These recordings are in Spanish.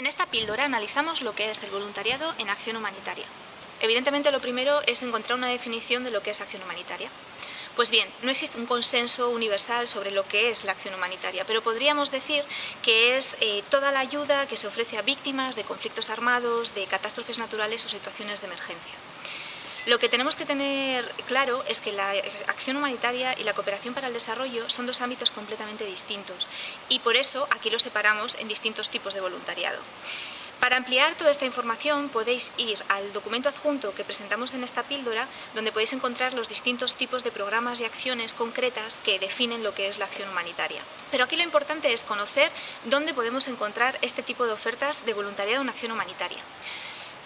En esta píldora analizamos lo que es el voluntariado en acción humanitaria. Evidentemente lo primero es encontrar una definición de lo que es acción humanitaria. Pues bien, no existe un consenso universal sobre lo que es la acción humanitaria, pero podríamos decir que es eh, toda la ayuda que se ofrece a víctimas de conflictos armados, de catástrofes naturales o situaciones de emergencia. Lo que tenemos que tener claro es que la acción humanitaria y la cooperación para el desarrollo son dos ámbitos completamente distintos y por eso aquí los separamos en distintos tipos de voluntariado. Para ampliar toda esta información podéis ir al documento adjunto que presentamos en esta píldora donde podéis encontrar los distintos tipos de programas y acciones concretas que definen lo que es la acción humanitaria. Pero aquí lo importante es conocer dónde podemos encontrar este tipo de ofertas de voluntariado en acción humanitaria.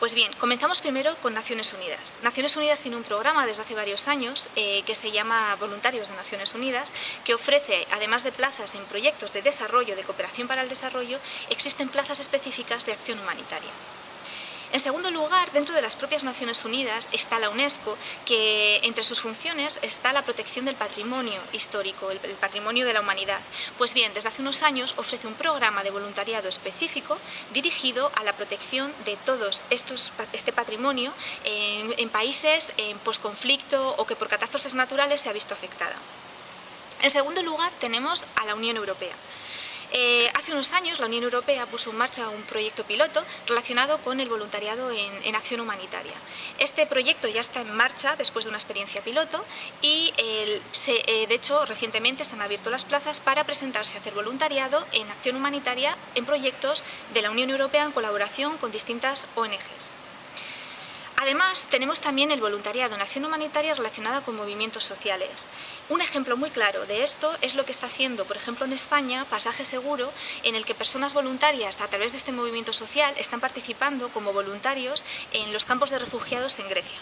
Pues bien, comenzamos primero con Naciones Unidas. Naciones Unidas tiene un programa desde hace varios años eh, que se llama Voluntarios de Naciones Unidas, que ofrece, además de plazas en proyectos de desarrollo, de cooperación para el desarrollo, existen plazas específicas de acción humanitaria. En segundo lugar, dentro de las propias Naciones Unidas está la UNESCO, que entre sus funciones está la protección del patrimonio histórico, el, patrimonio de la humanidad. Pues bien, desde hace unos años ofrece un programa de voluntariado específico dirigido a la protección de todos estos, este patrimonio en, en países en posconflicto o que por catástrofes naturales se ha visto afectada. En segundo lugar, tenemos a la Unión Europea. Hace unos años la Unión Europea puso en marcha un proyecto piloto relacionado con el voluntariado en, acción humanitaria. Este proyecto ya está en marcha después de una experiencia piloto y eh, de hecho recientemente se han abierto las plazas para presentarse a hacer voluntariado en acción humanitaria en proyectos de la Unión Europea en colaboración con distintas ONGs. Además, tenemos también el voluntariado en acción humanitaria relacionada con movimientos sociales. Un ejemplo muy claro de esto es lo que está haciendo, por ejemplo, en España, Pasaje Seguro, en el que personas voluntarias a través de este movimiento social están participando como voluntarios en los campos de refugiados en Grecia.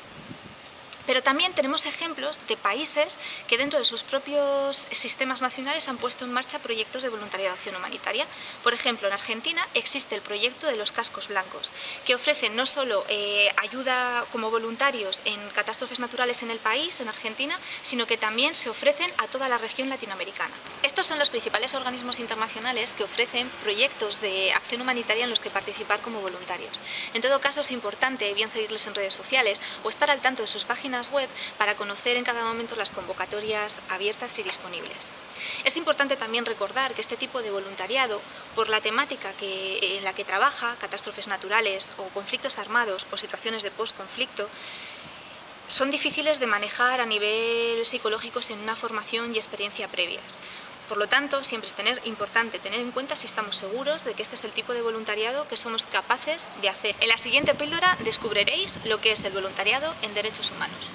Pero también tenemos ejemplos de países que dentro de sus propios sistemas nacionales han puesto en marcha proyectos de voluntariado de acción humanitaria. Por ejemplo, en Argentina existe el proyecto de los cascos blancos, que ofrecen no solo eh, ayuda como voluntarios en catástrofes naturales en el país, en Argentina, sino que también se ofrecen a toda la región latinoamericana. Estos son los principales organismos internacionales que ofrecen proyectos de acción humanitaria en los que participar como voluntarios. En todo caso, es importante bien seguirles en redes sociales o estar al tanto de sus web para conocer en cada momento las convocatorias abiertas y disponibles. Es importante también recordar que este tipo de voluntariado, por la temática en la que trabaja, catástrofes naturales o conflictos armados o situaciones de post-conflicto, son difíciles de manejar a nivel psicológico sin una formación y experiencia previas. Por lo tanto, siempre es importante tener en cuenta si estamos seguros de que este es el tipo de voluntariado que somos capaces de hacer. En la siguiente píldora descubriréis lo que es el voluntariado en derechos humanos.